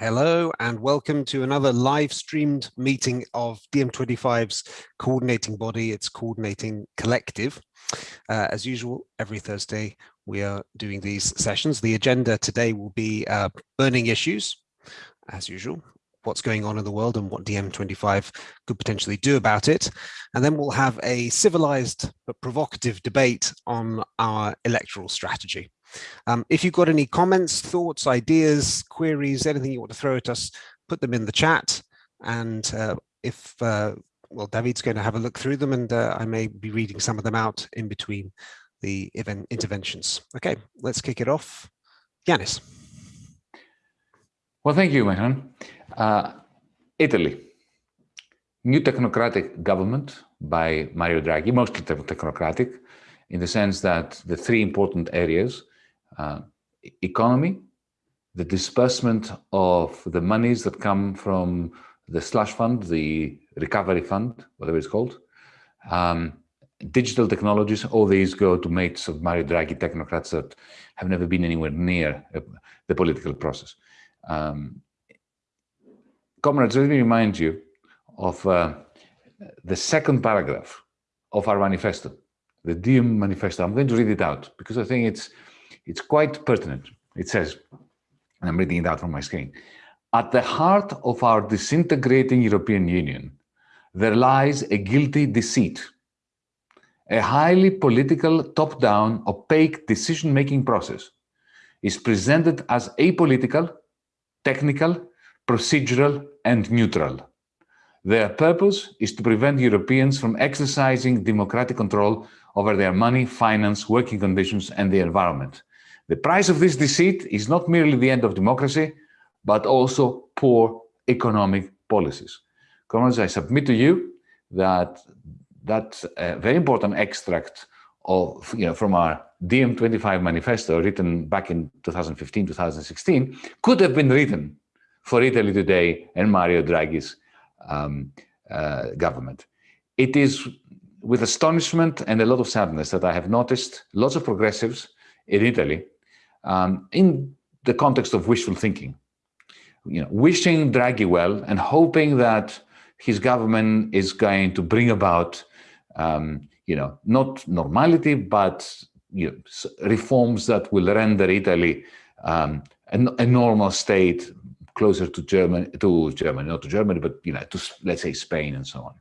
Hello and welcome to another live streamed meeting of DiEM25's coordinating body, its coordinating collective. Uh, as usual, every Thursday we are doing these sessions. The agenda today will be uh, burning issues, as usual, what's going on in the world and what DiEM25 could potentially do about it. And then we'll have a civilized but provocative debate on our electoral strategy. Um, if you've got any comments, thoughts, ideas, queries, anything you want to throw at us, put them in the chat. And uh, if, uh, well, David's going to have a look through them and uh, I may be reading some of them out in between the event interventions. Okay, let's kick it off. Yanis. Well, thank you, Mehran. Uh, Italy, new technocratic government by Mario Draghi, mostly technocratic, in the sense that the three important areas uh, economy, the disbursement of the monies that come from the slush fund, the recovery fund, whatever it's called, um, digital technologies, all these go to mates of Mario Draghi technocrats that have never been anywhere near uh, the political process. Um, comrades, let me remind you of uh, the second paragraph of our manifesto, the DiEM manifesto. I'm going to read it out because I think it's it's quite pertinent. It says, and I'm reading it out from my screen, at the heart of our disintegrating European Union, there lies a guilty deceit, a highly political, top-down, opaque decision-making process is presented as apolitical, technical, procedural, and neutral. Their purpose is to prevent Europeans from exercising democratic control over their money, finance, working conditions, and the environment. The price of this deceit is not merely the end of democracy, but also poor economic policies. Comrades, I submit to you that that's a uh, very important extract of, you know, from our DiEM25 manifesto written back in 2015, 2016, could have been written for Italy today and Mario Draghi's um, uh, government. It is with astonishment and a lot of sadness that I have noticed lots of progressives in Italy um, in the context of wishful thinking. You know, wishing Draghi well and hoping that his government is going to bring about, um, you know, not normality, but you know, reforms that will render Italy um, a, a, normal state closer to Germany, to Germany, not to Germany, but you know, to let's say Spain and so on.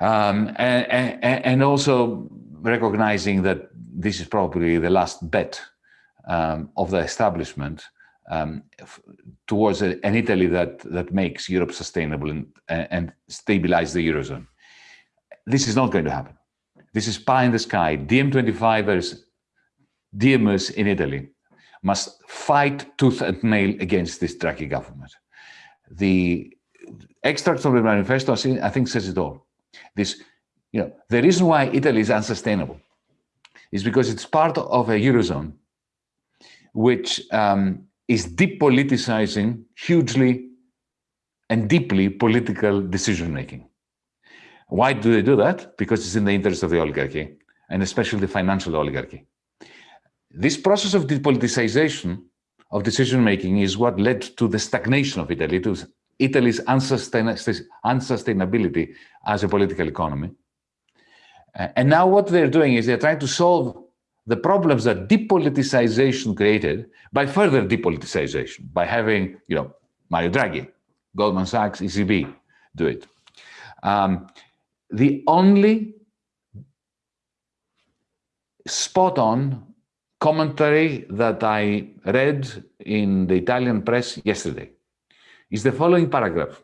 Um, and, and, and also recognizing that this is probably the last bet um, of the establishment um, towards a, an Italy that, that makes Europe sustainable and, and stabilize the Eurozone. This is not going to happen. This is pie in the sky. DiEM25ers, DiEMers in Italy must fight tooth and nail against this Draghi government. The extract from the manifesto, I think, says it all. This, you know, the reason why Italy is unsustainable is because it's part of a Eurozone which um, is depoliticizing hugely and deeply political decision-making. Why do they do that? Because it's in the interest of the oligarchy, and especially the financial oligarchy. This process of depoliticization of decision-making is what led to the stagnation of Italy, to Italy's unsustainability as a political economy. And now what they're doing is they're trying to solve the problems that depoliticization created by further depoliticization, by having, you know, Mario Draghi, Goldman Sachs, ECB do it. Um, the only spot on commentary that I read in the Italian press yesterday is the following paragraph.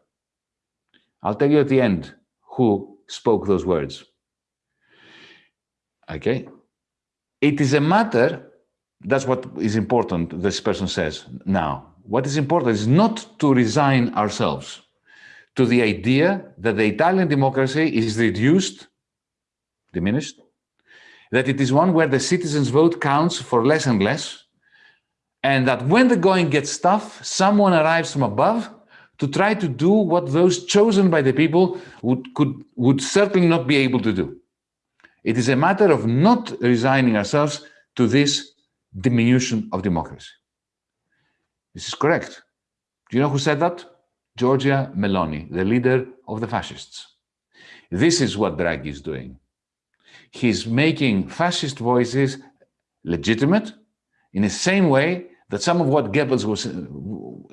I'll tell you at the end who spoke those words. Okay, it is a matter, that's what is important, this person says now. What is important is not to resign ourselves to the idea that the Italian democracy is reduced, diminished, that it is one where the citizens' vote counts for less and less, and that when the going gets tough, someone arrives from above to try to do what those chosen by the people would, could, would certainly not be able to do. It is a matter of not resigning ourselves to this diminution of democracy. This is correct. Do you know who said that? Giorgia Meloni, the leader of the fascists. This is what Draghi is doing. He's making fascist voices legitimate in the same way that some of what Goebbels was,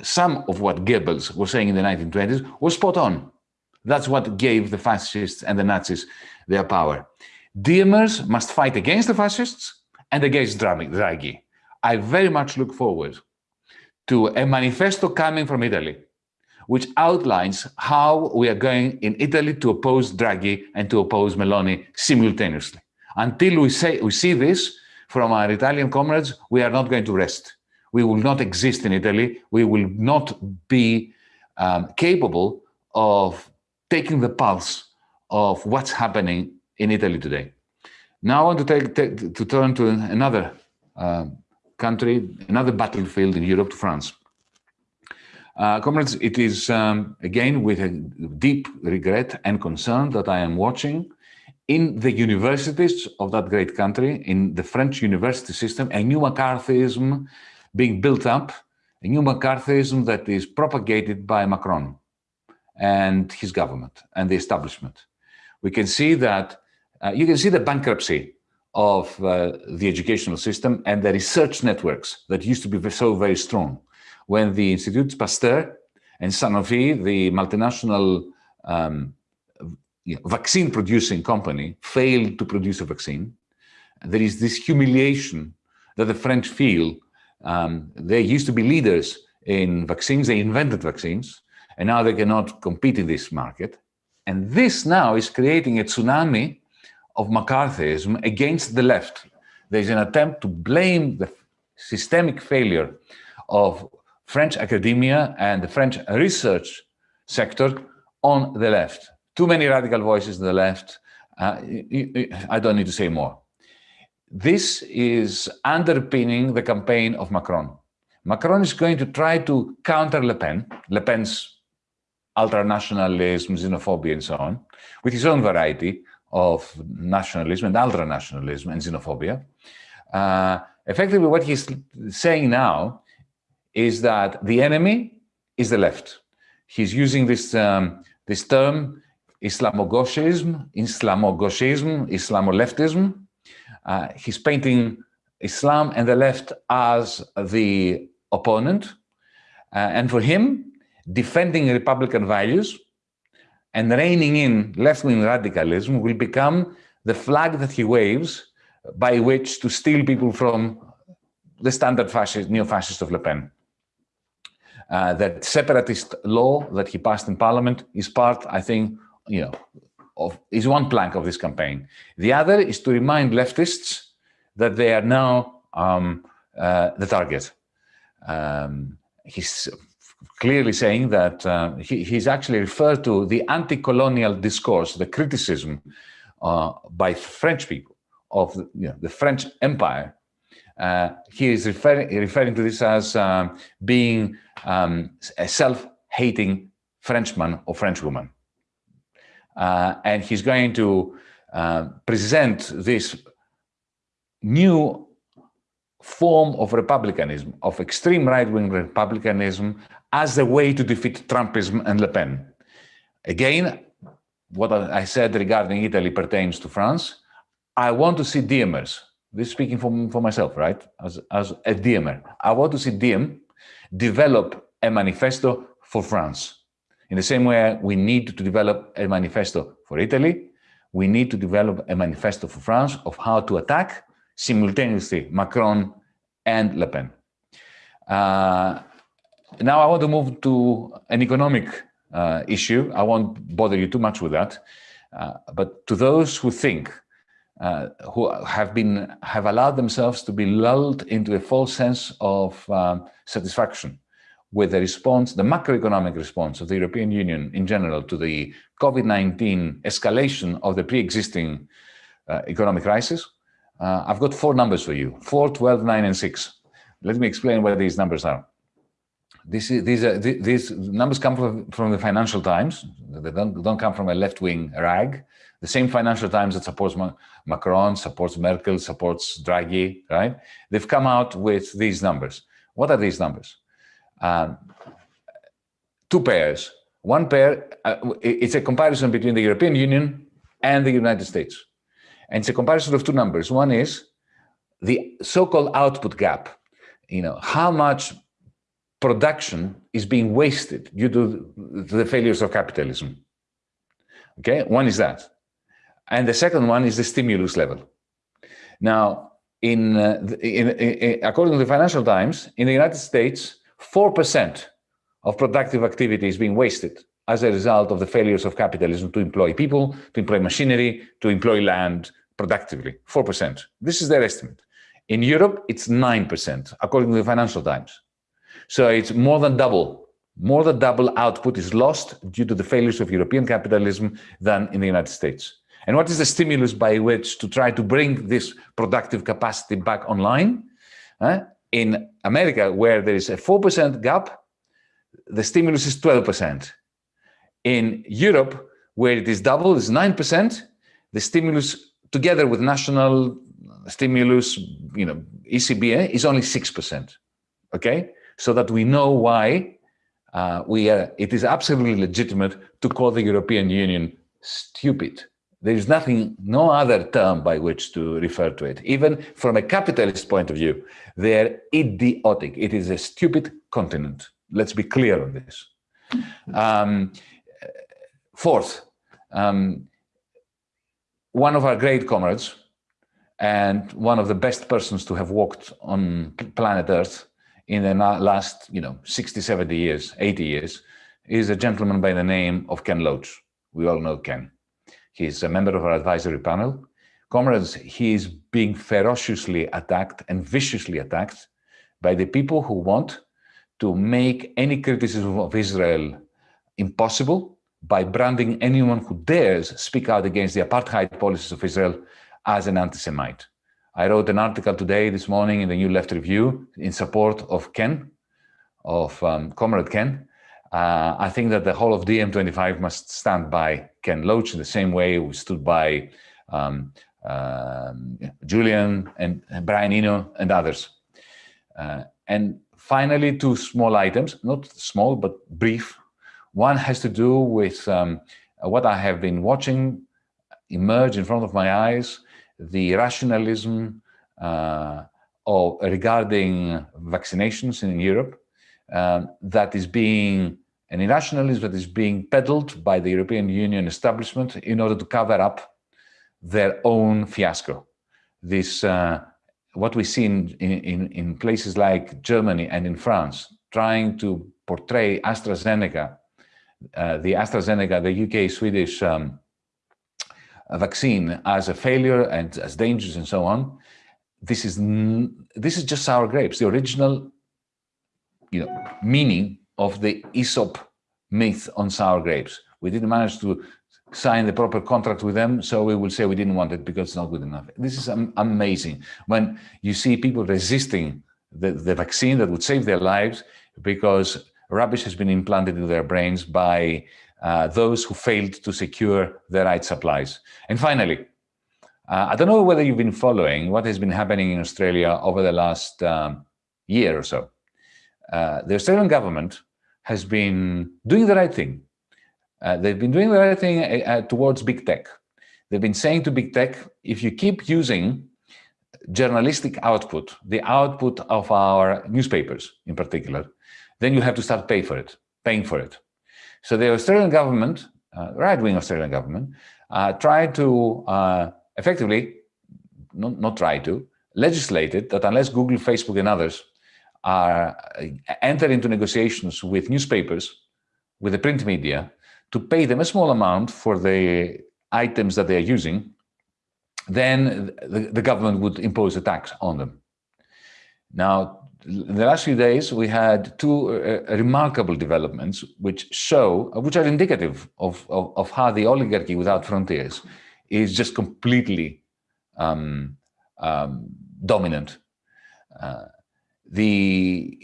some of what Goebbels was saying in the 1920s was spot on. That's what gave the fascists and the Nazis their power. Diemers must fight against the fascists and against Draghi. I very much look forward to a manifesto coming from Italy, which outlines how we are going in Italy to oppose Draghi and to oppose Meloni simultaneously. Until we, say, we see this from our Italian comrades, we are not going to rest. We will not exist in Italy. We will not be um, capable of taking the pulse of what's happening in Italy today. Now I want to, take, take to turn to another uh, country, another battlefield in Europe, to France. Uh, comrades, it is um, again with a deep regret and concern that I am watching in the universities of that great country, in the French university system, a new McCarthyism being built up, a new McCarthyism that is propagated by Macron and his government and the establishment. We can see that, uh, you can see the bankruptcy of uh, the educational system and the research networks that used to be so very strong. When the Institut Pasteur and Sanofi, the multinational um, you know, vaccine producing company, failed to produce a vaccine, there is this humiliation that the French feel. Um, they used to be leaders in vaccines, they invented vaccines, and now they cannot compete in this market. And this now is creating a tsunami of McCarthyism against the left. There's an attempt to blame the systemic failure of French academia and the French research sector on the left. Too many radical voices on the left. Uh, I don't need to say more. This is underpinning the campaign of Macron. Macron is going to try to counter Le Pen, Le Pen's ultranationalism, xenophobia, and so on, with his own variety of nationalism and ultranationalism and xenophobia. Uh, effectively, what he's saying now is that the enemy is the left. He's using this, um, this term, Islamogauchism, Islamoleftism. Uh, he's painting Islam and the left as the opponent. Uh, and for him, defending Republican values and reining in left-wing radicalism will become the flag that he waves by which to steal people from the standard fascist, neo-fascist of Le Pen. Uh, that separatist law that he passed in parliament is part, I think, you know, of, is one plank of this campaign. The other is to remind leftists that they are now um, uh, the target. Um, he's clearly saying that uh, he, he's actually referred to the anti-colonial discourse, the criticism uh, by French people of you know, the French Empire. Uh, he is referring, to this as um, being um, a self-hating Frenchman or Frenchwoman. Uh, and he's going to uh, present this new form of republicanism, of extreme right-wing republicanism, as a way to defeat Trumpism and Le Pen. Again, what I said regarding Italy pertains to France. I want to see Diemers. This speaking for, for myself, right? As, as a Diemer. I want to see Diem develop a manifesto for France. In the same way we need to develop a manifesto for Italy, we need to develop a manifesto for France of how to attack simultaneously Macron and Le Pen. Uh, now I want to move to an economic uh, issue. I won't bother you too much with that. Uh, but to those who think, uh, who have been have allowed themselves to be lulled into a false sense of um, satisfaction with the response, the macroeconomic response of the European Union in general to the COVID-19 escalation of the pre-existing uh, economic crisis, uh, I've got four numbers for you, 4, 12, 9, and 6. Let me explain what these numbers are. This is, these, are, these numbers come from, from the Financial Times. They don't, don't come from a left-wing rag. The same Financial Times that supports Macron, supports Merkel, supports Draghi, right? They've come out with these numbers. What are these numbers? Um, two pairs. One pair, uh, it's a comparison between the European Union and the United States. And it's a comparison of two numbers. One is the so-called output gap. You know, how much production is being wasted due to the failures of capitalism. Okay, one is that. And the second one is the stimulus level. Now, in, uh, in, in, according to the Financial Times, in the United States, 4% of productive activity is being wasted as a result of the failures of capitalism to employ people, to employ machinery, to employ land productively, 4%. This is their estimate. In Europe, it's 9%, according to the Financial Times. So it's more than double. More than double output is lost due to the failures of European capitalism than in the United States. And what is the stimulus by which to try to bring this productive capacity back online? Uh, in America, where there is a 4% gap, the stimulus is 12%. In Europe, where it is double, is 9%, the stimulus together with national stimulus, you know, ECB is only 6%, okay? So that we know why uh, we are, it is absolutely legitimate to call the European Union stupid. There is nothing, no other term by which to refer to it. Even from a capitalist point of view, they're idiotic. It is a stupid continent. Let's be clear on this. Um, fourth, um, one of our great comrades and one of the best persons to have walked on planet Earth in the last, you know, 60, 70 years, 80 years, is a gentleman by the name of Ken Loach. We all know Ken. He's a member of our advisory panel. Comrades, he is being ferociously attacked and viciously attacked by the people who want to make any criticism of Israel impossible by branding anyone who dares speak out against the apartheid policies of Israel as an anti-Semite. I wrote an article today, this morning, in the New Left Review in support of Ken, of um, Comrade Ken. Uh, I think that the whole of DiEM25 must stand by Ken Loach in the same way we stood by um, uh, Julian and, and, Brian Eno and others. Uh, and finally, two small items, not small, but brief. One has to do with um, what I have been watching emerge in front of my eyes, the rationalism uh, of, regarding vaccinations in Europe uh, that is being an irrationalism that is being peddled by the European Union establishment in order to cover up their own fiasco. This, uh, what we see in, in, in places like Germany and in France, trying to portray AstraZeneca, uh, the AstraZeneca, the UK Swedish um, vaccine as a failure and as dangerous and so on. This is this is just sour grapes. The original, you know, meaning of the Aesop myth on sour grapes. We didn't manage to sign the proper contract with them, so we will say we didn't want it because it's not good enough. This is amazing. When you see people resisting the, the vaccine that would save their lives because rubbish has been implanted in their brains by uh, those who failed to secure the right supplies. And finally, uh, I don't know whether you've been following what has been happening in Australia over the last um, year or so. Uh, the Australian government has been doing the right thing. Uh, they've been doing the right thing uh, towards big tech. They've been saying to big tech, if you keep using journalistic output, the output of our newspapers in particular, then you have to start pay for it, paying for it. So the Australian government, uh, right-wing Australian government, uh, tried to uh, effectively, not, not try to, legislated that unless Google, Facebook and others are uh, enter into negotiations with newspapers, with the print media, to pay them a small amount for the items that they are using, then the, the government would impose a tax on them. Now, in the last few days, we had two uh, uh, remarkable developments which show, which are indicative of, of, of, how the oligarchy without frontiers is just completely um, um, dominant. Uh, the,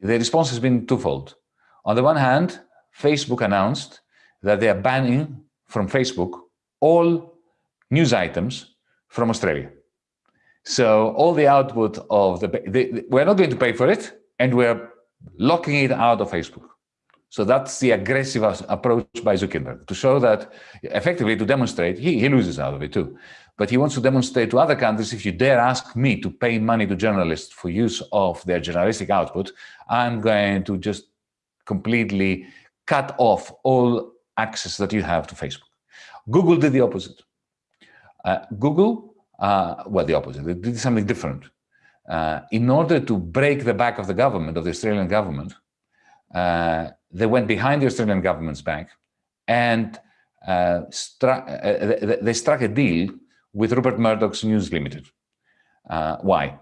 the response has been twofold. On the one hand, Facebook announced that they are banning from Facebook all news items from Australia. So all the output of the, we're not going to pay for it, and we're locking it out of Facebook. So that's the aggressive approach by Zuckerberg to show that effectively to demonstrate he, he loses out of it too. But he wants to demonstrate to other countries, if you dare ask me to pay money to journalists for use of their journalistic output, I'm going to just completely cut off all access that you have to Facebook. Google did the opposite. Uh, Google, uh, well, the opposite, they did something different. Uh, in order to break the back of the government, of the Australian government, uh, they went behind the Australian government's back and uh, uh, they struck a deal with Rupert Murdoch's News Limited. Uh, why?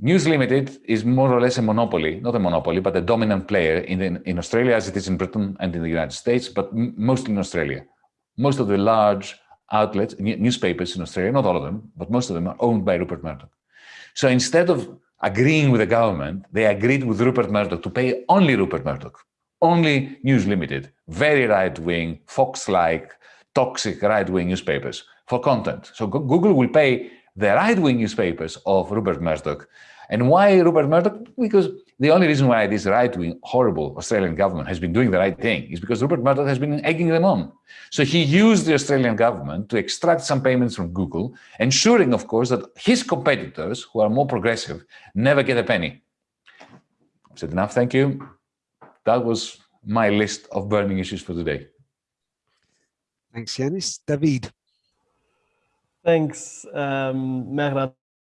News Limited is more or less a monopoly, not a monopoly, but a dominant player in, the, in Australia as it is in Britain and in the United States, but mostly in Australia. Most of the large outlets, newspapers in Australia, not all of them, but most of them are owned by Rupert Murdoch. So instead of agreeing with the government, they agreed with Rupert Murdoch to pay only Rupert Murdoch only News Limited, very right-wing, Fox-like, toxic right-wing newspapers for content. So Google will pay the right-wing newspapers of Rupert Murdoch. And why Rupert Murdoch? Because the only reason why this right-wing, horrible Australian government has been doing the right thing is because Rupert Murdoch has been egging them on. So he used the Australian government to extract some payments from Google, ensuring, of course, that his competitors, who are more progressive, never get a penny. I've said enough, thank you that was my list of burning issues for today. Thanks, Yanis. David. Thanks, um,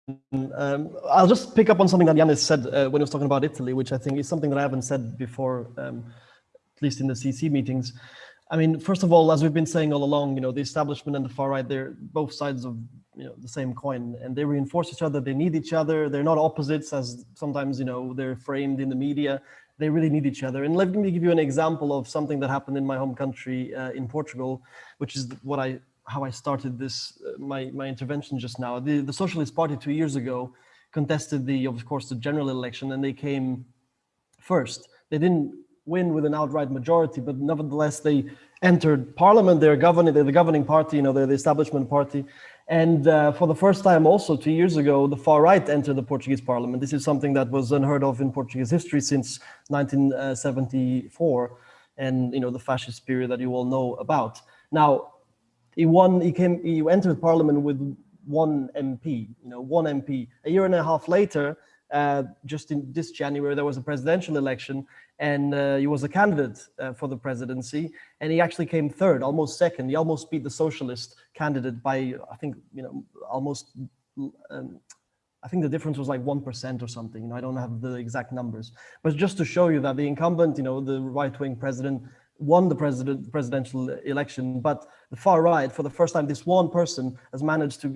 Um, I'll just pick up on something that Yanis said uh, when he was talking about Italy, which I think is something that I haven't said before, um, at least in the CC meetings. I mean, first of all, as we've been saying all along, you know, the establishment and the far right, they're both sides of you know the same coin, and they reinforce each other. They need each other. They're not opposites, as sometimes you know they're framed in the media they really need each other. And let me give you an example of something that happened in my home country uh, in Portugal, which is what I how I started this uh, my my intervention just now. The the Socialist Party two years ago contested the of course the general election and they came first. They didn't win with an outright majority, but nevertheless they entered parliament. They're governing. They're the governing party. You know, they're the establishment party, and uh, for the first time also two years ago, the far right entered the Portuguese parliament. This is something that was unheard of in Portuguese history since 1974 and you know the fascist period that you all know about. Now, he won, he came, he entered parliament with one MP, you know, one MP. A year and a half later, uh, just in this January, there was a presidential election and uh, he was a candidate uh, for the presidency and he actually came third, almost second. He almost beat the socialist candidate by, I think, you know, almost, um, I think the difference was like 1% or something. You know, I don't have the exact numbers, but just to show you that the incumbent, you know, the right-wing president won the president presidential election, but the far right, for the first time, this one person has managed to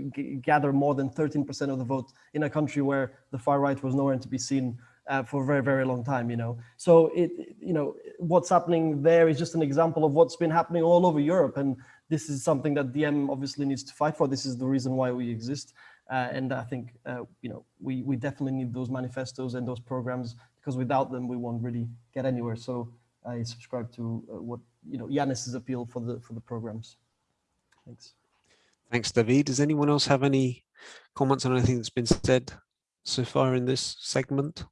gather more than 13% of the vote in a country where the far right was nowhere to be seen uh, for a very, very long time, you know. So it, you know, what's happening there is just an example of what's been happening all over Europe. And this is something that DiEM obviously needs to fight for. This is the reason why we exist. Uh, and I think, uh, you know, we, we definitely need those manifestos and those programs because without them, we won't really get anywhere. So I subscribe to uh, what you know Yanis's appeal for the for the programs. Thanks. Thanks, David. Does anyone else have any comments on anything that's been said so far in this segment?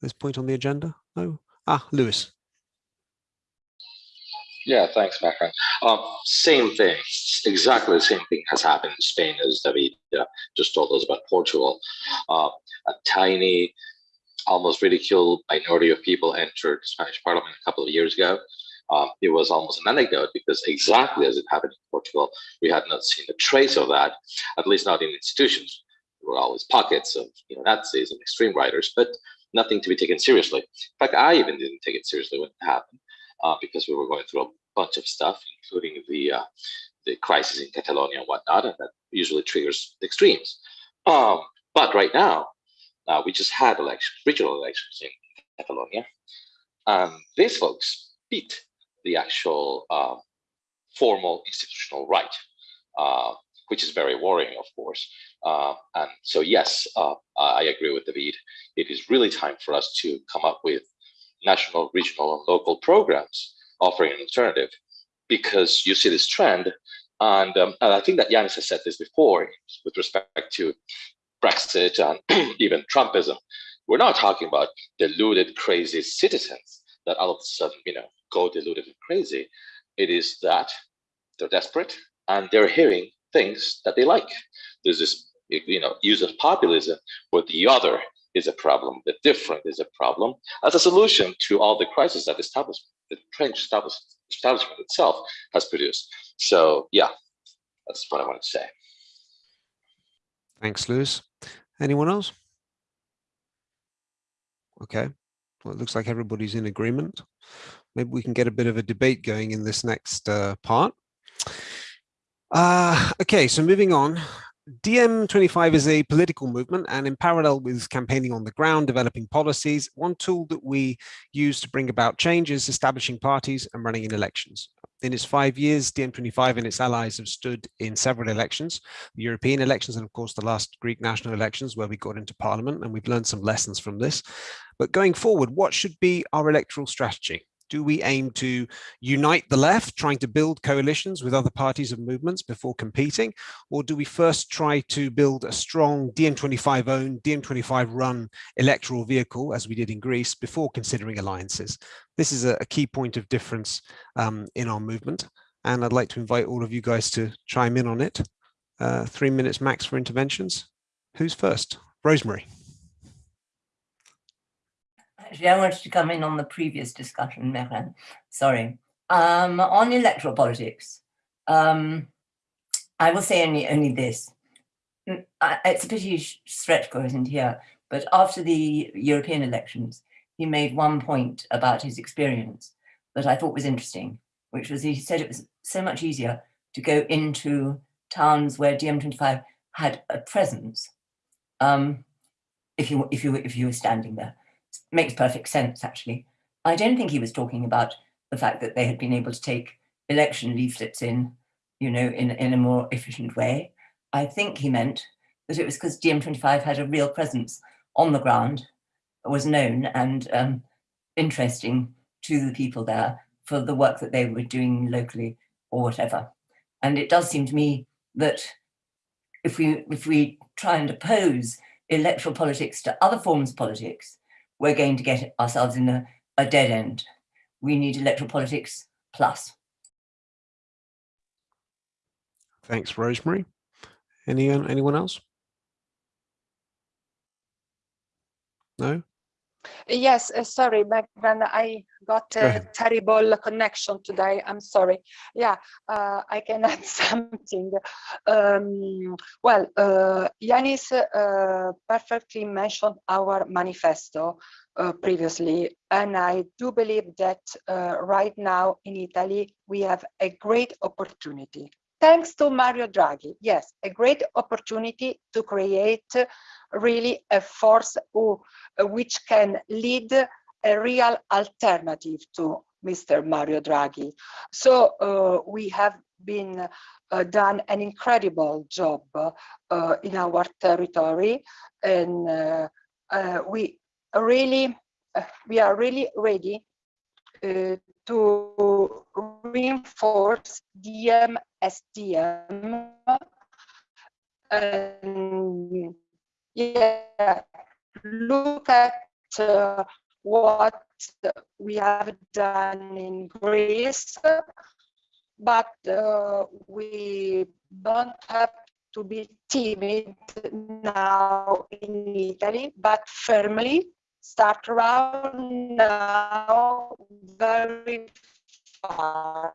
This point on the agenda? No. Ah, Lewis. Yeah, thanks, Macron. Um, same thing, exactly the same thing has happened in Spain as David uh, just told us about Portugal. Uh, a tiny almost ridiculed minority of people entered the Spanish parliament a couple of years ago. Um, it was almost an anecdote because exactly as it happened in Portugal, we had not seen a trace of that, at least not in institutions. There were always pockets of you know, Nazis and extreme writers, but nothing to be taken seriously. In fact, I even didn't take it seriously when it happened uh, because we were going through a bunch of stuff, including the uh, the crisis in Catalonia and whatnot, and that usually triggers extremes. Um, but right now, uh, we just had elections, regional elections in Catalonia. And these folks beat the actual uh, formal institutional right, uh, which is very worrying, of course. Uh, and so, yes, uh, I agree with David. It is really time for us to come up with national, regional, and local programs offering an alternative because you see this trend. And, um, and I think that Yanis has said this before with respect to Brexit and even Trumpism. We're not talking about deluded, crazy citizens that all of a sudden, you know, go deluded and crazy. It is that they're desperate and they're hearing things that they like. There's this, you know, use of populism where the other is a problem, the different is a problem, as a solution to all the crises that establishment, the French establishment itself has produced. So yeah, that's what I wanted to say. Thanks, Lewis. Anyone else? Okay, well, it looks like everybody's in agreement. Maybe we can get a bit of a debate going in this next uh, part. Uh, okay, so moving on. DiEM25 is a political movement and in parallel with campaigning on the ground, developing policies, one tool that we use to bring about change is establishing parties and running in elections. In its five years, DiEM25 and its allies have stood in several elections, the European elections and of course the last Greek national elections where we got into parliament and we've learned some lessons from this. But going forward, what should be our electoral strategy? Do we aim to unite the left, trying to build coalitions with other parties and movements before competing? Or do we first try to build a strong DiEM25 owned, DiEM25 run electoral vehicle, as we did in Greece, before considering alliances? This is a, key point of difference um, in our movement. And I'd like to invite all of you guys to chime in on it. Uh, three minutes max for interventions. Who's first? Rosemary. Actually, I wanted to come in on the previous discussion, Mehran. Sorry. Um, on electoral politics, um, I will say only, only this. Mm, it's a pity Sretko isn't here, but after the European elections, he made one point about his experience that I thought was interesting, which was he said it was so much easier to go into towns where DiEM25 had a presence um, if you if you if you were standing there makes perfect sense, actually. I don't think he was talking about the fact that they had been able to take election leaflets in, you know, in, in a more efficient way. I think he meant that it was because DiEM25 had a real presence on the ground, was known and um, interesting to the people there for the work that they were doing locally or whatever. And it does seem to me that if we if we try and oppose electoral politics to other forms of politics, we're going to get ourselves in a, a dead end. We need electoral politics plus. Thanks, Rosemary. Anyone, anyone else? No? Yes, uh, sorry, Megan, I got a Go terrible connection today. I'm sorry. Yeah, uh, I can add something. Um, well, uh, Yanis uh, perfectly mentioned our manifesto uh, previously, and I do believe that uh, right now in Italy, we have a great opportunity thanks to Mario Draghi, yes, a great opportunity to create really a force who, which can lead a real alternative to Mr. Mario Draghi. So uh, we have been uh, done an incredible job uh, in our territory and uh, uh, we really uh, we are really ready to reinforce DiEM yeah, look at uh, what we have done in Greece, but uh, we don't have to be timid now in Italy, but firmly start around now very far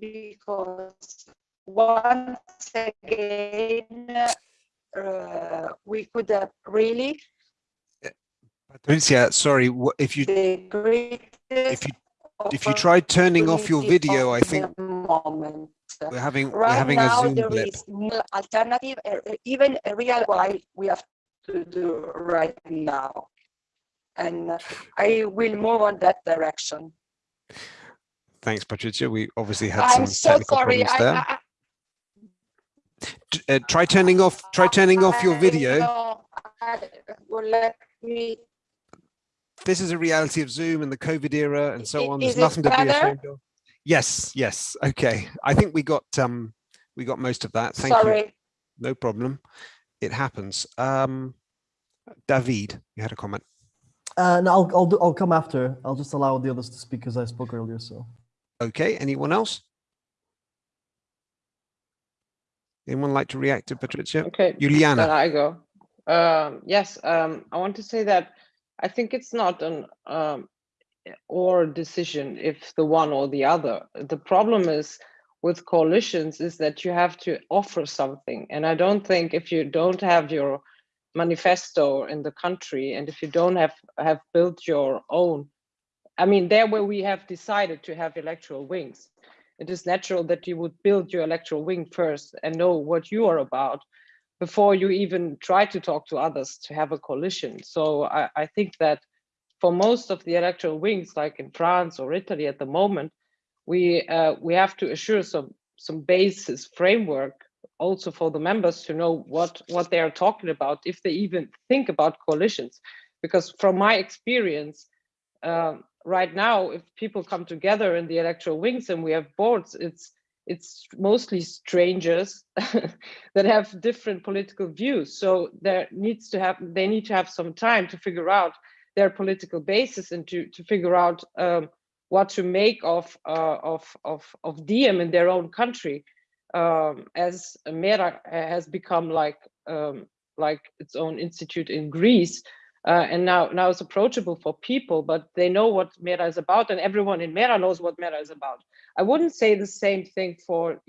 because once again uh, we could have really Patricia, sorry, if you if you if you try turning off your video, I think moment. we're having right we're having now, a Zoom there blip. is no alternative, even a real why we have to do right now and I will move on that direction. Thanks, Patricia. We obviously had I'm some so technical sorry. problems there. I, I, uh, try turning off. Try turning off your video. I, well, let me. This is a reality of Zoom and the COVID era and so on. There's nothing to be ashamed of. Yes, yes. Okay. I think we got um we got most of that. Thank you. No problem. It happens. Um David, you had a comment. Uh, no, I'll I'll do, I'll come after. I'll just allow the others to speak because I spoke earlier. So. Okay. Anyone else? Anyone like to react to Patricia? Okay. Juliana. Then I go. Um, yes, um, I want to say that I think it's not an um, or decision if the one or the other. The problem is with coalitions is that you have to offer something. And I don't think if you don't have your manifesto in the country and if you don't have have built your own, I mean, there where we have decided to have electoral wings, it is natural that you would build your electoral wing first and know what you are about before you even try to talk to others to have a coalition. So I, I think that for most of the electoral wings, like in France or Italy at the moment, we uh, we have to assure some some basis framework also for the members to know what what they are talking about if they even think about coalitions. Because from my experience uh, right now if people come together in the electoral wings and we have boards it's it's mostly strangers that have different political views. So there needs to have they need to have some time to figure out their political basis and to to figure out um, what to make of uh, of of of Diem in their own country um, as Mera has become like um, like its own institute in Greece uh, and now now it's approachable for people but they know what Mera is about and everyone in Mera knows what Mera is about. I wouldn't say the same thing for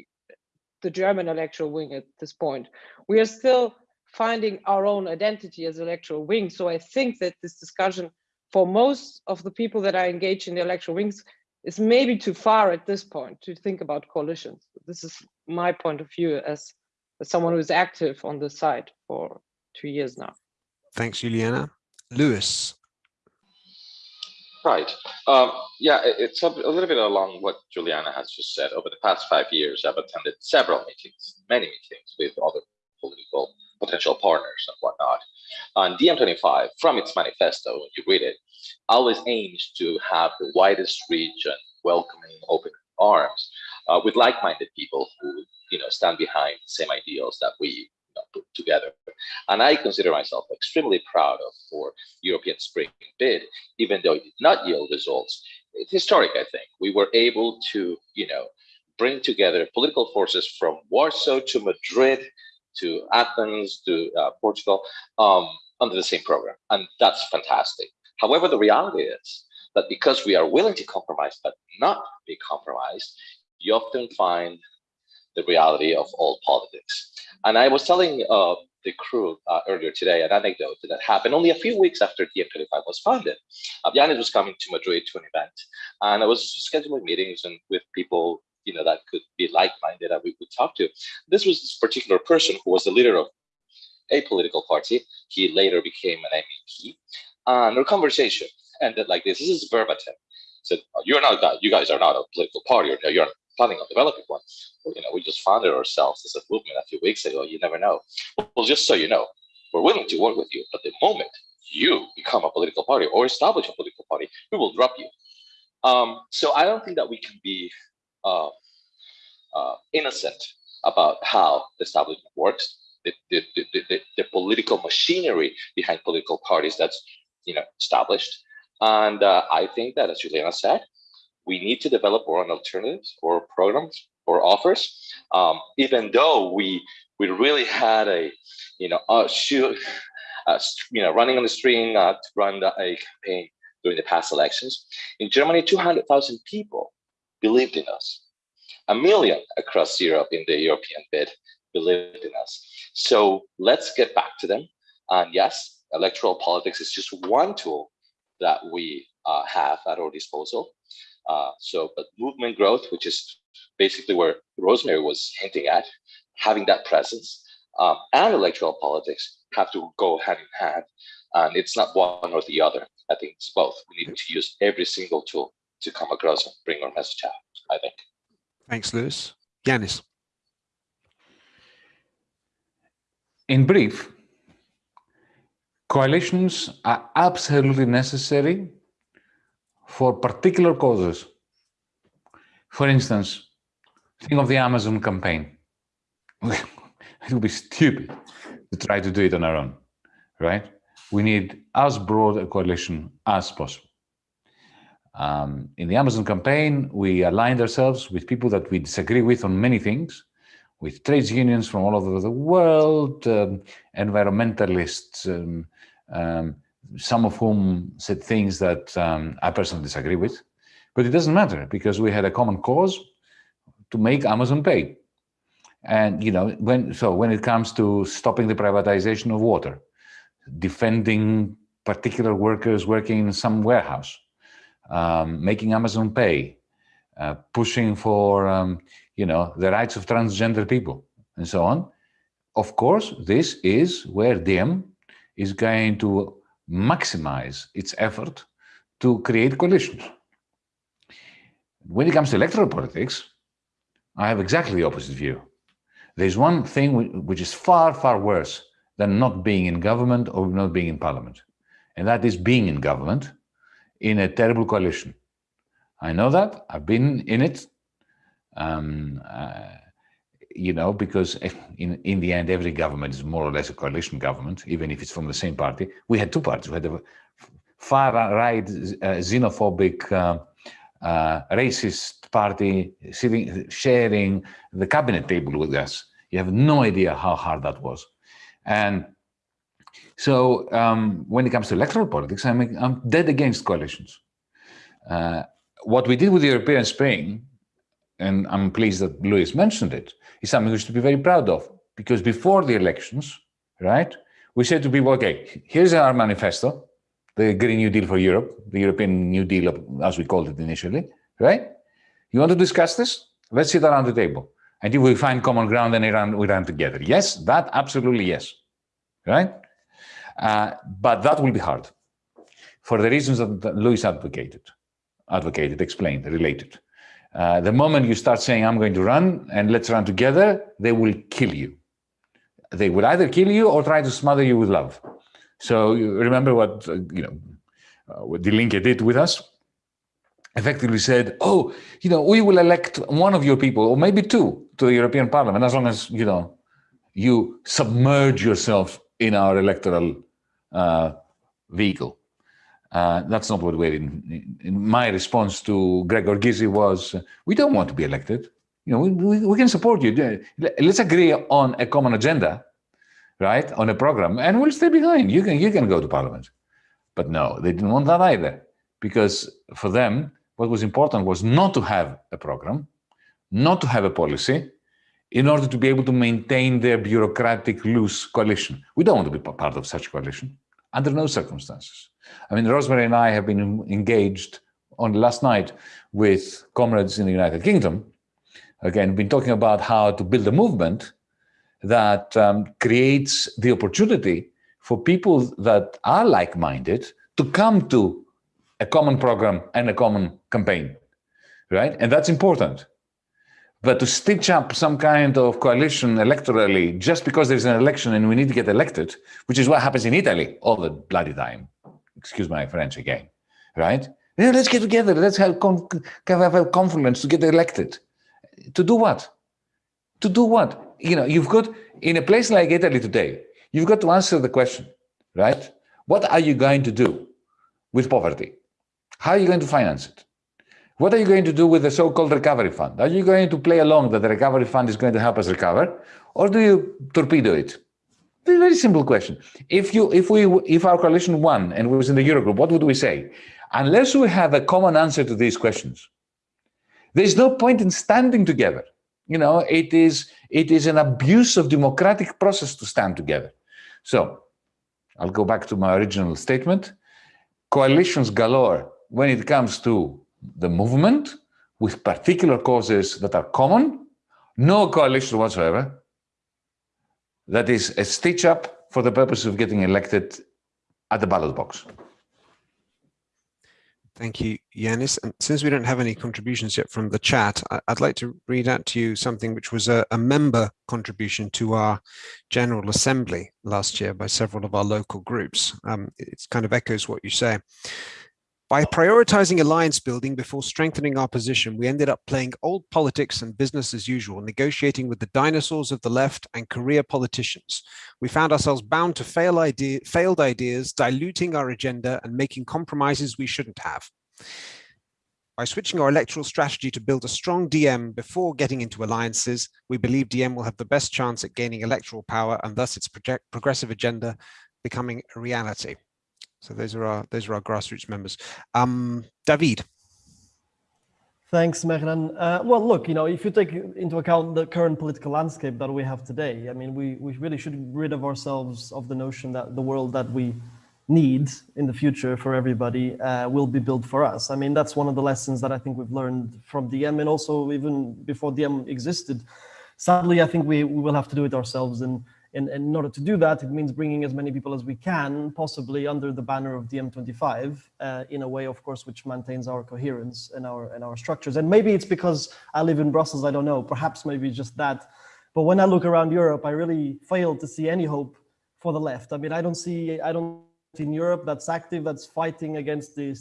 the German electoral wing at this point. We are still finding our own identity as electoral wing so I think that this discussion for most of the people that are engaged in the electoral wings is maybe too far at this point to think about coalitions this is my point of view as, as someone who is active on the side for two years now. Thanks, Juliana. Lewis. Right. Um, yeah, it's a, a, little bit along what Juliana has just said. Over the past five years, I've attended several meetings, many meetings with other political potential partners and whatnot. And DiEM25, from its manifesto, when you read it, always aims to have the widest reach and welcoming open arms uh, with like-minded people who you know stand behind the same ideals that we you know, put together. And I consider myself extremely proud of for European Spring bid, even though it did not yield results. It's historic, I think. We were able to, you know, bring together political forces from Warsaw to Madrid to Athens to uh, Portugal um, under the same program. And that's fantastic. However, the reality is that because we are willing to compromise but not be compromised, you often find the reality of all politics. And I was telling uh, the crew uh, earlier today an anecdote that happened only a few weeks after DiEM25 was founded. Uh, was coming to Madrid to an event, and I was scheduling meetings and with people you know that could be like-minded that we could talk to. This was this particular person who was the leader of a political party. He later became an MEP, and our conversation ended like this. This is verbatim. Said, oh, "You're not that. You guys are not a political party. Or you're planning on developing one. You know, we just founded ourselves as a movement a few weeks ago. You never know. Well, just so you know, we're willing to work with you, but the moment you become a political party or establish a political party, we will drop you. Um, so I don't think that we can be uh, uh, innocent about how the establishment works. The, the, the, the, political machinery behind political parties that's you know established. And uh, I think that, as Juliana said, we need to develop our own alternatives or programs or offers. Um, even though we we really had a you know a shoot uh, you know running on the string uh, to run the, a campaign during the past elections in Germany, two hundred thousand people believed in us. A million across Europe in the European bid believed in us. So let's get back to them. And yes, electoral politics is just one tool that we uh, have at our disposal. Uh, so, but movement growth, which is basically where Rosemary was hinting at, having that presence um, and electoral politics have to go hand in hand. And it's not one or the other. I think it's both. We need to use every single tool to come across and bring our message out, I think. Thanks, Lewis. Yanis. In brief, coalitions are absolutely necessary for particular causes. For instance, think of the Amazon campaign. it would be stupid to try to do it on our own, right? we need as broad a coalition as possible. Um, in the Amazon campaign, we aligned ourselves with people that we disagree with on many things, with trades unions from all over the world, um, environmentalists, um, um some of whom said things that um, I personally disagree with. But it doesn't matter because we had a common cause to make Amazon pay. And, you know, when so when it comes to stopping the privatization of water, defending particular workers working in some warehouse, um, making Amazon pay, uh, pushing for, um, you know, the rights of transgender people and so on. Of course, this is where DiEM is going to maximize its effort to create coalitions. When it comes to electoral politics, I have exactly the opposite view. There's one thing which is far, far worse than not being in government or not being in parliament. And that is being in government in a terrible coalition. I know that, I've been in it, um, uh, you know, because in, in the end, every government is more or less a coalition government, even if it's from the same party. We had two parties. We had a far-right uh, xenophobic, uh, uh, racist party sitting, sharing the cabinet table with us. You have no idea how hard that was. And so um, when it comes to electoral politics, I'm, I'm dead against coalitions. Uh, what we did with the European Spring, and I'm pleased that Luis mentioned it, is something we should be very proud of. Because before the elections, right, we said to people, okay, here's our manifesto, the Green New Deal for Europe, the European New Deal, as we called it initially, right? You want to discuss this? Let's sit around the table. And if we find common ground, then we run, we run together. Yes, that absolutely yes, right? Uh, but that will be hard for the reasons that Luis advocated, advocated, explained, related. Uh, the moment you start saying, I'm going to run and let's run together, they will kill you. They will either kill you or try to smother you with love. So remember what, uh, you know, uh, what did with us? Effectively said, oh, you know, we will elect one of your people, or maybe two, to the European Parliament, as long as, you know, you submerge yourself in our electoral uh, vehicle. Uh, that's not what we're in, in. My response to Gregor Gysi was, uh, we don't want to be elected. You know, we, we, we, can support you. Let's agree on a common agenda, right, on a program, and we'll stay behind. You can, you can go to parliament. But no, they didn't want that either, because for them, what was important was not to have a program, not to have a policy, in order to be able to maintain their bureaucratic loose coalition. We don't want to be part of such coalition under no circumstances. I mean, Rosemary and I have been engaged on last night with comrades in the United Kingdom. Again, been talking about how to build a movement that um, creates the opportunity for people that are like-minded to come to a common program and a common campaign, right? And that's important. But to stitch up some kind of coalition electorally just because there's an election and we need to get elected, which is what happens in Italy all the bloody time. Excuse my French again, right? Yeah, let's get together. Let's have, have a conference to get elected. To do what? To do what? You know, you've got, in a place like Italy today, you've got to answer the question, right? What are you going to do with poverty? How are you going to finance it? What are you going to do with the so-called recovery fund? Are you going to play along that the recovery fund is going to help us recover? Or do you torpedo it? Very, very simple question. If you, if we, if our coalition won and was in the Eurogroup, what would we say? Unless we have a common answer to these questions, there's no point in standing together. You know, it is, it is an abuse of democratic process to stand together. So I'll go back to my original statement. Coalitions galore when it comes to the movement with particular causes that are common, no coalition whatsoever, that is a stitch up for the purpose of getting elected at the ballot box. Thank you, Yanis. And since we don't have any contributions yet from the chat, I'd like to read out to you something which was a, a, member contribution to our General Assembly last year by several of our local groups. Um, it kind of echoes what you say. By prioritizing alliance building before strengthening our position, we ended up playing old politics and business as usual, negotiating with the dinosaurs of the left and career politicians. We found ourselves bound to fail idea, failed ideas, diluting our agenda and making compromises we shouldn't have. By switching our electoral strategy to build a strong DiEM before getting into alliances, we believe DiEM will have the best chance at gaining electoral power and thus its progressive agenda becoming a reality. So those are our those are our grassroots members. Um, David. Thanks, Mehran. Uh, well, look, you know, if you take into account the current political landscape that we have today, I mean, we, we really should rid of ourselves of the notion that the world that we need in the future for everybody uh, will be built for us. I mean, that's one of the lessons that I think we've learned from DiEM and also even before DiEM existed. Sadly, I think we, we will have to do it ourselves. And and, and, in order to do that, it means bringing as many people as we can, possibly under the banner of DiEM25, uh, in a way, of course, which maintains our coherence and our and our structures. And maybe it's because I live in Brussels, I don't know, perhaps maybe just that. But when I look around Europe, I really fail to see any hope for the left. I mean, I don't see, I don't in Europe that's active, that's fighting against the,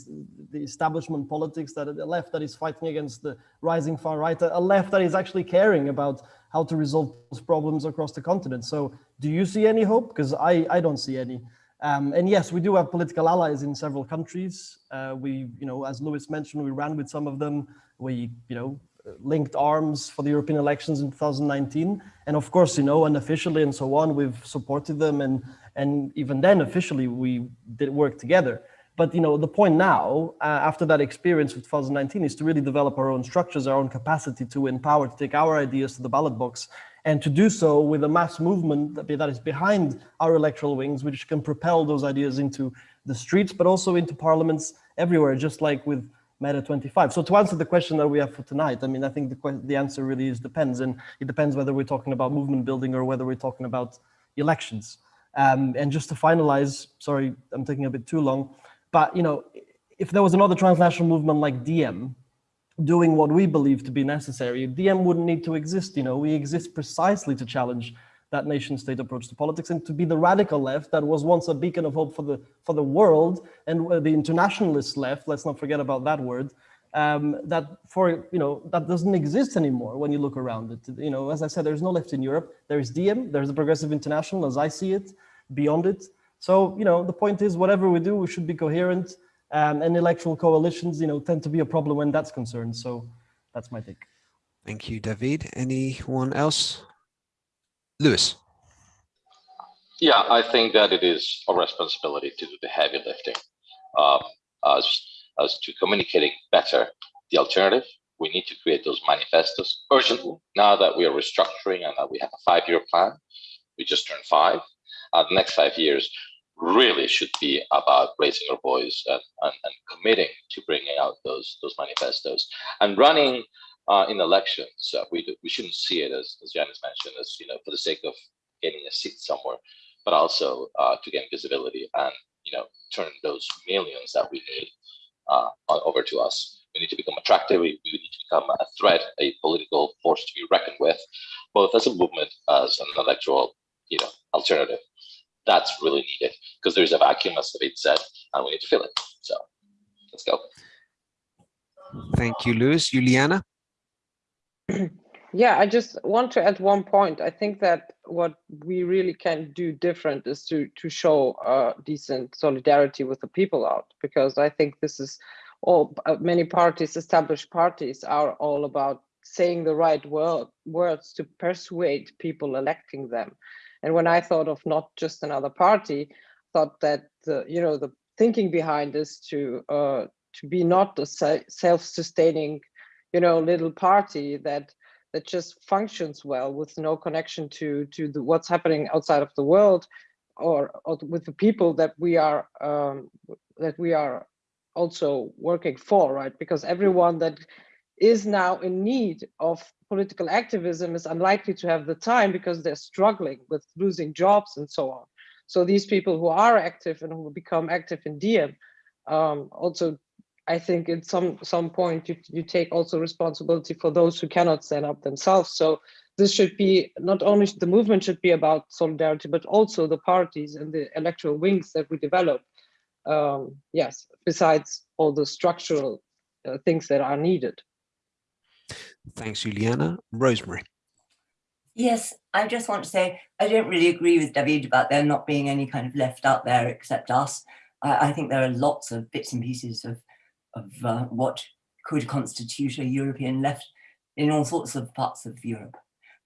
the establishment politics, that a left that is fighting against the rising far right, a left that is actually caring about how to resolve those problems across the continent. So do you see any hope? Because I, I don't see any. Um, and yes, we do have political allies in several countries. Uh, we, you know, as Lewis mentioned, we ran with some of them. We, you know, linked arms for the European elections in 2019. And of course, you know, unofficially and so on, we've supported them. And, and even then, officially, we did work together. But, you know, the point now, uh, after that experience with 2019, is to really develop our own structures, our own capacity to empower, to take our ideas to the ballot box, and to do so with a mass movement that, that is behind our electoral wings, which can propel those ideas into the streets, but also into parliaments everywhere, just like with MeRA25. So to answer the question that we have for tonight, I mean, I think the, the answer really is depends. And it depends whether we're talking about movement building or whether we're talking about elections. Um, and just to finalize, sorry, I'm taking a bit too long, but you know, if there was another transnational movement like DiEM doing what we believe to be necessary, DiEM wouldn't need to exist. You know, we exist precisely to challenge that nation state approach to politics and to be the radical left that was once a beacon of hope for the for the world and the internationalist left let's not forget about that word um, that for you know that doesn't exist anymore when you look around it. You know as i said there's no left in europe. There's DiEM there's the progressive international as i see it beyond it. So you know the point is whatever we do we should be coherent um, and electoral coalitions you know tend to be a problem when that's concerned. So that's my take. Thank you david. Anyone else Lewis. Yeah, I think that it is our responsibility to do the heavy lifting um, as, as to communicating better the alternative. We need to create those manifestos urgently now that we are restructuring and that we have a five-year plan. We just turned five. Uh, the next five years really should be about raising our voice and, and, and committing to bringing out those those manifestos and running uh, in elections, uh, we we shouldn't see it as as Yanis mentioned, as you know, for the sake of getting a seat somewhere, but also uh, to gain visibility and you know turn those millions that we need uh, over to us. We need to become attractive. We, we need to become a threat, a political force to be reckoned with, both as a movement as an electoral, you know, alternative. That's really needed because there is a vacuum, as David said, and we need to fill it. So let's go. Thank you, Luis. Juliana? Yeah, I just want to add one point. I think that what we really can do different is to to show uh, decent solidarity with the people out, because I think this is all uh, many parties, established parties, are all about saying the right word, words to persuade people electing them. And when I thought of not just another party, thought that the, you know the thinking behind is to uh, to be not a self-sustaining you know little party that that just functions well with no connection to to the, what's happening outside of the world or, or with the people that we are um, that we are also working for right? Because everyone that is now in need of political activism is unlikely to have the time because they're struggling with losing jobs and so on. So these people who are active and who become active in DiEM um, also I think at some some point you, you take also responsibility for those who cannot stand up themselves. So this should be not only the movement should be about solidarity, but also the parties and the electoral wings that we develop um, yes, besides all the structural uh, things that are needed. Thanks, Juliana. Rosemary. Yes, I just want to say I don't really agree with David about there not being any kind of left out there except us. I, I think there are lots of bits and pieces of, of uh, what could constitute a European left in all sorts of parts of Europe.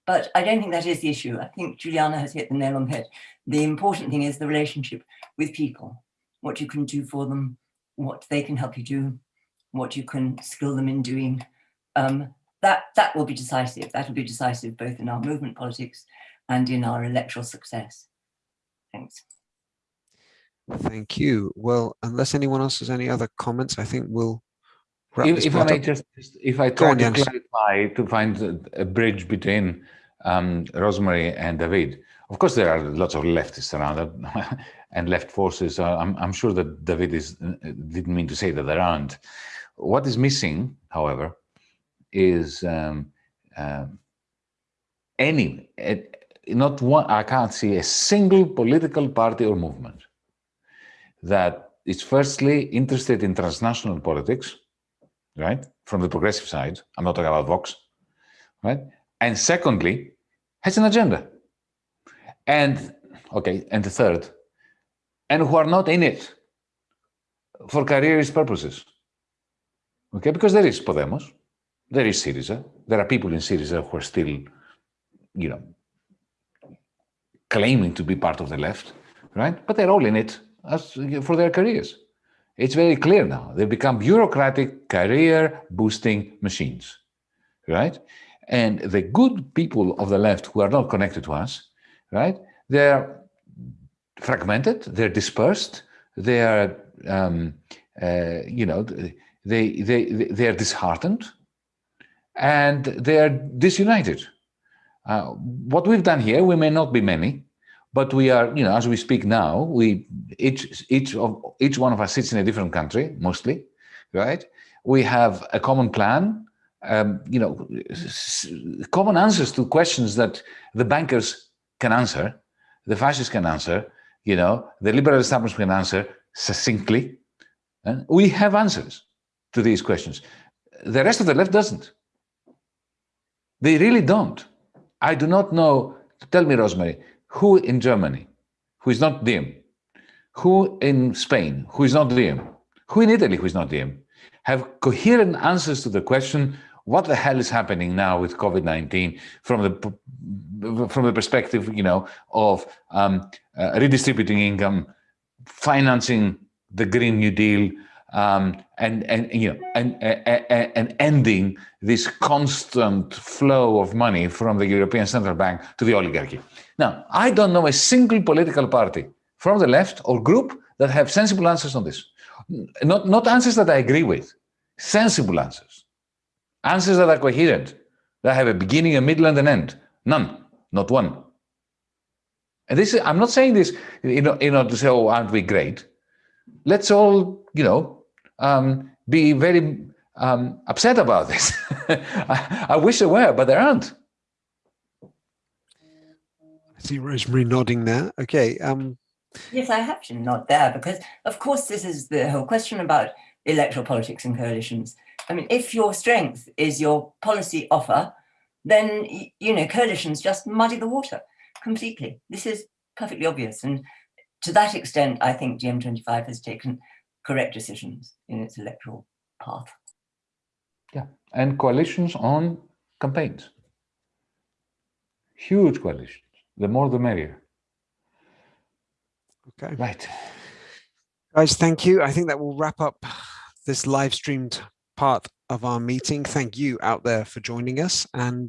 But I don't think that is the issue. I think Juliana has hit the nail on the head. The important thing is the relationship with people, what you can do for them, what they can help you do, what you can skill them in doing. Um, that, that will be decisive. That will be decisive both in our movement politics and in our electoral success. Thanks. Thank you. Well, unless anyone else has any other comments, I think we'll wrap If, this if I may up. just, if I try on, to Jens. clarify, to find a, bridge between um, Rosemary and David. Of course, there are lots of leftists around and left forces. Uh, I'm, I'm sure that David is, uh, didn't mean to say that there aren't. What is missing, however, is um, um, any, eh, not one, I can't see a single political party or movement that is firstly interested in transnational politics, right? From the progressive side, I'm not talking about Vox, right? And secondly, has an agenda. And, okay, and the third, and who are not in it for careerist purposes. Okay, because there is Podemos, there is Syriza, there are people in Syriza who are still, you know, claiming to be part of the left, right? But they're all in it as for their careers. It's very clear now. They've become bureaucratic career boosting machines, right? And the good people of the left who are not connected to us, right? They're fragmented, they're dispersed, they are, um, uh, you know, they, they, they are disheartened and they are disunited. Uh, what we've done here, we may not be many, but we are, you know, as we speak now, we each each of each one of us sits in a different country, mostly, right? We have a common plan, um, you know, common answers to questions that the bankers can answer, the fascists can answer, you know, the liberal establishment can answer succinctly. And we have answers to these questions. The rest of the left doesn't. They really don't. I do not know. Tell me, Rosemary, who in Germany, who is not DiEM, who in Spain, who is not DiEM, who in Italy, who is not DiEM, have coherent answers to the question, what the hell is happening now with COVID-19 from the from the perspective, you know, of um, uh, redistributing income, financing the Green New Deal, um, and and you know and, and and ending this constant flow of money from the European Central Bank to the oligarchy. Now, I don't know a single political party from the left or group that have sensible answers on this. Not not answers that I agree with, sensible answers, answers that are coherent, that have a beginning, a middle, and an end. None, not one. And this is, I'm not saying this in, in order to say, oh, aren't we great? Let's all, you know, um, be very um, upset about this. I, I wish there were, but there aren't. I see Rosemary nodding there. Okay. Um, Yes, I have to nod there because, of course, this is the whole question about electoral politics and coalitions. I mean, if your strength is your policy offer, then, you know, coalitions just muddy the water completely. This is perfectly obvious. And to that extent, I think DiEM25 has taken correct decisions in its electoral path. Yeah, and coalitions on campaigns. Huge coalitions. The more, the merrier. okay. Right. Guys, thank you. I think that will wrap up this live streamed part of our meeting. Thank you out there for joining us. And uh,